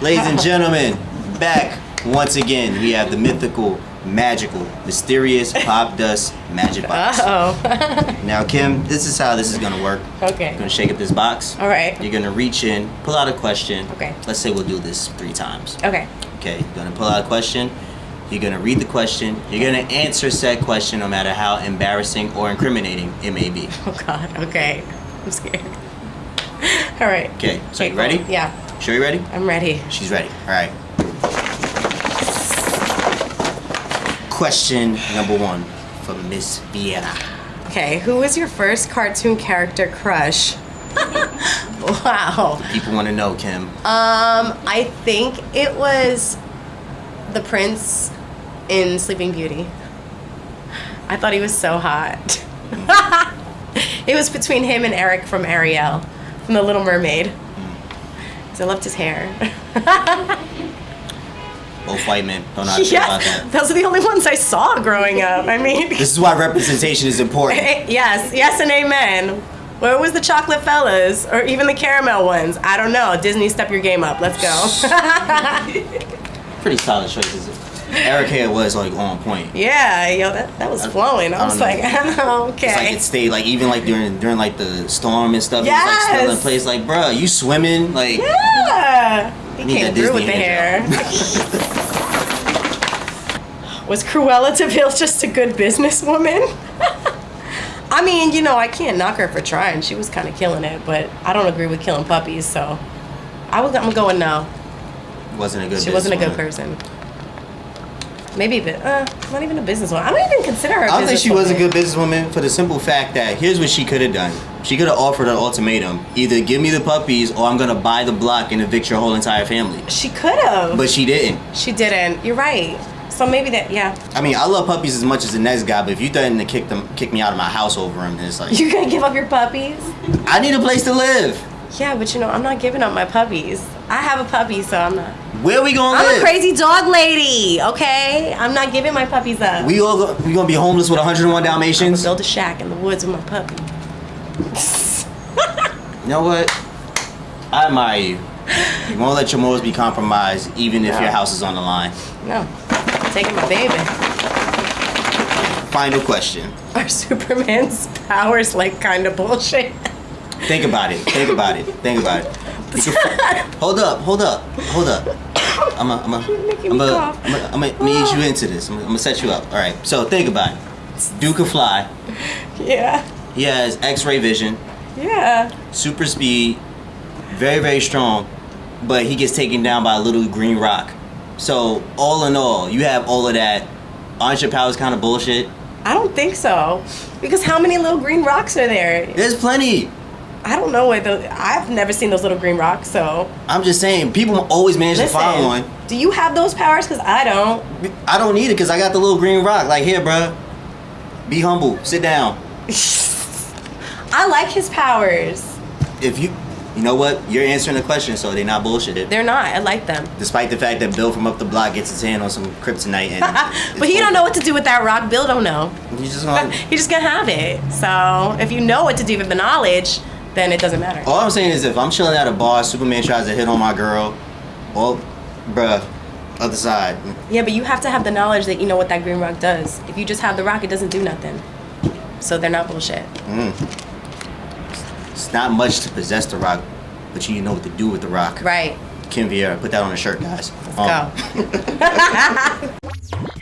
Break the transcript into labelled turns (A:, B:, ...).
A: Ladies and gentlemen, back once again. We have the mythical, magical, mysterious Popdust magic box.
B: Uh oh.
A: Now, Kim, this is how this is gonna work.
B: oh. Okay.
A: You're gonna shake up this box.
B: All right.
A: You're gonna reach in, pull out a question.
B: Okay.
A: Let's say we'll do this three times.
B: Okay.
A: Okay, you're gonna pull out a question. You're gonna read the question. You're gonna answer said question no matter how embarrassing or incriminating it may be.
B: Oh God. Okay. I'm scared. All right.
A: Okay, so you
B: cool.
A: ready?
B: Yeah.
A: Sure you ready?
B: I'm ready.
A: She's ready. All right. Question number one for Miss Vieira.
B: Okay. Who was your first cartoon character crush? wow.
A: People want to know, Kim.
B: Um, I think it was the prince in Sleeping Beauty. I thought he was so hot. it was between him and Eric from Ariel, from The Little Mermaid. I loved his hair.
A: Both white men don't know how to feel about
B: yeah,
A: that.
B: those are the only ones I saw growing up. I mean,
A: This is why representation is important.
B: Eh, yes, yes, and amen. Where was the chocolate fellas, or even the caramel ones? I don't know. Disney, step your game up. Let's go.
A: Pretty solid choices. Eric hair was like on point.
B: yeah, yo, that, that was flowing. I
A: I
B: was like,
A: It's like
B: okay.
A: it stayed like even like during during like the storm and stuff. It was like still in
B: Yes.
A: place. Like, bruh, you swimming? Like,
B: Yeah, he came through with the hair. was Cruella de Vil just a good businesswoman? I mean, you know, I can't knock her for trying. She was kind of killing it, but I don't agree with killing puppies, so I was, I'm going no.
A: wasn't a good.
B: She wasn't a good
A: businesswoman.
B: person. Maybe, but uh, not even a businesswoman. I don't even consider her. a
A: I don't think she was a good businesswoman for the simple fact that here's what she could have done. She could have offered an ultimatum: either give me the puppies, or I'm gonna buy the block and evict your whole entire family.
B: She could have.
A: But she didn't.
B: she didn't. You're right. So maybe that, yeah.
A: I mean, I love puppies as much as the next guy, but if you threaten to kick them, kick me out of my house over them, it's like
B: You're gonna give up your puppies?
A: I need a place to live.
B: Yeah, but you know, I'm not giving up my puppies. I have a puppy, so I'm not.
A: Where we gonna
B: I'm
A: live?
B: a crazy dog lady, okay? I'm not giving my puppies up.
A: We all go, we gonna be homeless with 101 Dalmatians?
B: build a shack in the woods with my puppy.
A: You know what? I admire you. You won't let your morals be compromised, even if
B: No.
A: your house is on the line.
B: No, I'm taking my baby.
A: Final question.
B: Are Superman's powers like kind of bullshit?
A: Think about it. Think about it. Think about it. Hold up. Hold up. Hold up. I'm a, I'm a,
B: You're making
A: I'm
B: me
A: a,
B: cough.
A: I'm a, I'm a, I'm gonna ease you into this. I'm gonna, I'm gonna set you up. All right. So think about it. Duke can fly.
B: Yeah,
A: He has X-ray vision,
B: yeah.
A: super speed, very very strong, but he gets taken down by a little green rock. So all in all, you have all of that. Aren't your powers kind of bullshit?
B: I don't think so. Because how many little green rocks are there?
A: There's plenty.
B: I don't know where the. I've never seen those little green rocks, so.
A: I'm just saying, people always manage to find one.
B: do you have those powers? Because I don't.
A: I don't need it because I got the little green rock. Like here, bruh. Be humble. Sit down.
B: I like his powers.
A: If you, you know what, you're answering the question, so they're not bullshitted.
B: They're not. I like them.
A: Despite the fact that Bill from up the block gets his hand on some kryptonite, and
B: but he don't know what to do with that rock. Bill don't know.
A: You just gonna,
B: He's just gonna have it. So if you know what to do with the knowledge, then it doesn't matter.
A: all I'm saying is, if I'm chilling at a bar, Superman tries to hit on my girl, well, bruh, other side.
B: Yeah, but you have to have the knowledge that you know what that green rock does. If you just have the rock, it doesn't do nothing. So they're not bullshit. Mm.
A: It's not much to possess the rock, but you need to know what to do with the rock.
B: Right.
A: Kim Vieira, put that on a shirt, guys.
B: Let's go. Um,